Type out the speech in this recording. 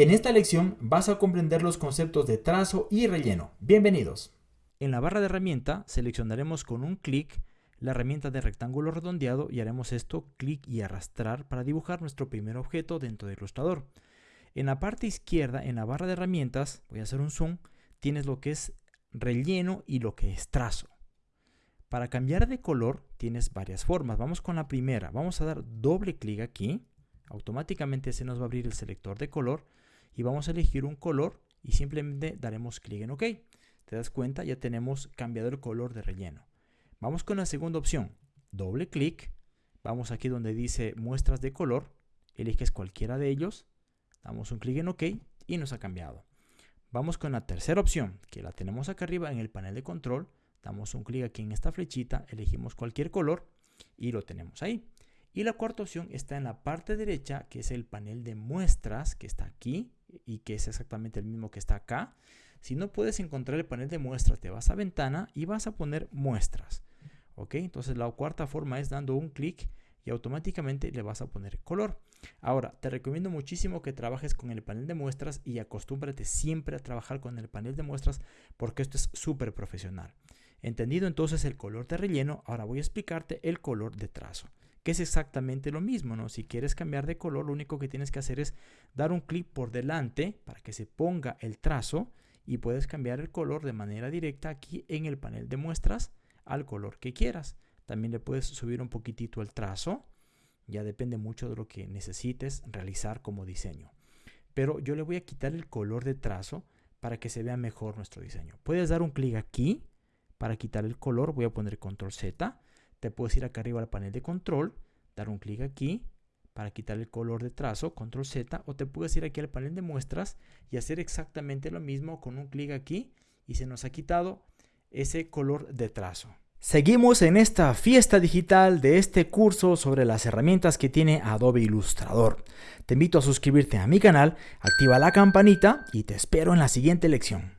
En esta lección vas a comprender los conceptos de trazo y relleno. Bienvenidos. En la barra de herramienta seleccionaremos con un clic la herramienta de rectángulo redondeado y haremos esto clic y arrastrar para dibujar nuestro primer objeto dentro del ilustrador. En la parte izquierda, en la barra de herramientas, voy a hacer un zoom, tienes lo que es relleno y lo que es trazo. Para cambiar de color tienes varias formas. Vamos con la primera. Vamos a dar doble clic aquí. Automáticamente se nos va a abrir el selector de color y vamos a elegir un color y simplemente daremos clic en OK. Te das cuenta, ya tenemos cambiado el color de relleno. Vamos con la segunda opción. Doble clic. Vamos aquí donde dice muestras de color. Eliges cualquiera de ellos. Damos un clic en OK y nos ha cambiado. Vamos con la tercera opción, que la tenemos acá arriba en el panel de control. Damos un clic aquí en esta flechita, elegimos cualquier color y lo tenemos ahí. Y la cuarta opción está en la parte derecha, que es el panel de muestras, que está aquí y que es exactamente el mismo que está acá. Si no puedes encontrar el panel de muestras, te vas a ventana y vas a poner muestras. ¿Ok? Entonces la cuarta forma es dando un clic y automáticamente le vas a poner color. Ahora, te recomiendo muchísimo que trabajes con el panel de muestras y acostúmbrate siempre a trabajar con el panel de muestras porque esto es súper profesional. Entendido entonces el color de relleno, ahora voy a explicarte el color de trazo, que es exactamente lo mismo, ¿no? Si quieres cambiar de color, lo único que tienes que hacer es dar un clic por delante para que se ponga el trazo y puedes cambiar el color de manera directa aquí en el panel de muestras al color que quieras. También le puedes subir un poquitito el trazo, ya depende mucho de lo que necesites realizar como diseño. Pero yo le voy a quitar el color de trazo para que se vea mejor nuestro diseño. Puedes dar un clic aquí para quitar el color, voy a poner control Z. Te puedes ir acá arriba al panel de control, dar un clic aquí para quitar el color de trazo, control Z, o te puedes ir aquí al panel de muestras y hacer exactamente lo mismo con un clic aquí y se nos ha quitado ese color de trazo. Seguimos en esta fiesta digital de este curso sobre las herramientas que tiene Adobe Illustrator. Te invito a suscribirte a mi canal, activa la campanita y te espero en la siguiente lección.